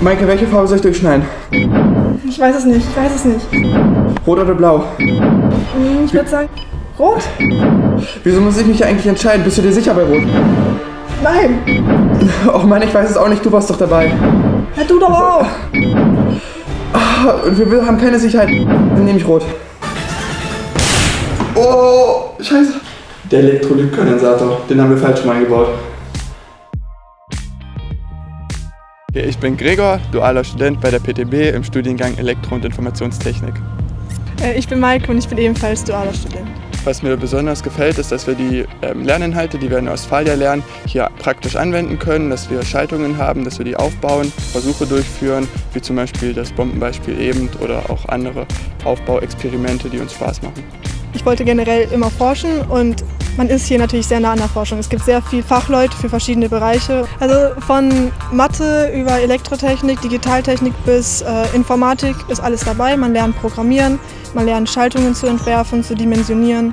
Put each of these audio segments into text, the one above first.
Maike, welche Farbe soll ich durchschneiden? Ich weiß es nicht, ich weiß es nicht. Rot oder blau? Hm, Ich würde sagen, rot? Wieso muss ich mich eigentlich entscheiden? Bist du dir sicher bei Rot? Nein. Och Mann, ich weiß es auch nicht, du warst doch dabei. Ja, du doch auch. Ah, Und wir wir haben keine Sicherheit. Dann nehme ich Rot. Oh, scheiße. Der Elektrolytkondensator, den haben wir falsch mal eingebaut. Ich bin Gregor, dualer Student bei der PTB im Studiengang Elektro- und Informationstechnik. Äh, Ich bin Maike und ich bin ebenfalls dualer Student. Was mir besonders gefällt, ist, dass wir die ähm, Lerninhalte, die wir in Ostfalia lernen, hier praktisch anwenden können, dass wir Schaltungen haben, dass wir die aufbauen, Versuche durchführen, wie zum Beispiel das Bombenbeispiel eben oder auch andere Aufbauexperimente, die uns Spaß machen. Ich wollte generell immer forschen und man ist hier natürlich sehr nah an der Forschung. Es gibt sehr viel Fachleute für verschiedene Bereiche. Also von Mathe über Elektrotechnik, Digitaltechnik bis äh, Informatik ist alles dabei. Man lernt Programmieren, man lernt Schaltungen zu entwerfen, zu dimensionieren.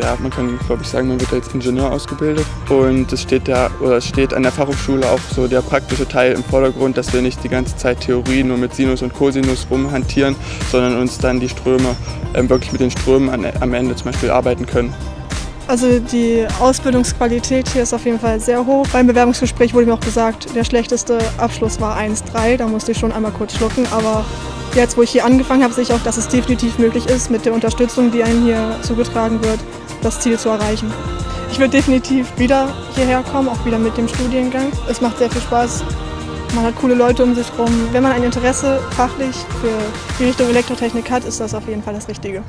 Ja, man kann, glaube ich, sagen, man wird als Ingenieur ausgebildet. Und es steht, da, oder steht an der Fachhochschule auch so der praktische Teil im Vordergrund, dass wir nicht die ganze Zeit Theorie nur mit Sinus und Cosinus rumhantieren, sondern uns dann die Ströme, ähm, wirklich mit den Strömen an, am Ende zum Beispiel arbeiten können. Also die Ausbildungsqualität hier ist auf jeden Fall sehr hoch. Beim Bewerbungsgespräch wurde mir auch gesagt, der schlechteste Abschluss war 1,3. Da musste ich schon einmal kurz schlucken. Aber jetzt, wo ich hier angefangen habe, sehe ich auch, dass es definitiv möglich ist, mit der Unterstützung, die einem hier zugetragen wird, das Ziel zu erreichen. Ich würde definitiv wieder hierher kommen, auch wieder mit dem Studiengang. Es macht sehr viel Spaß. Man hat coole Leute um sich herum. Wenn man ein Interesse fachlich für die Richtung Elektrotechnik hat, ist das auf jeden Fall das Richtige.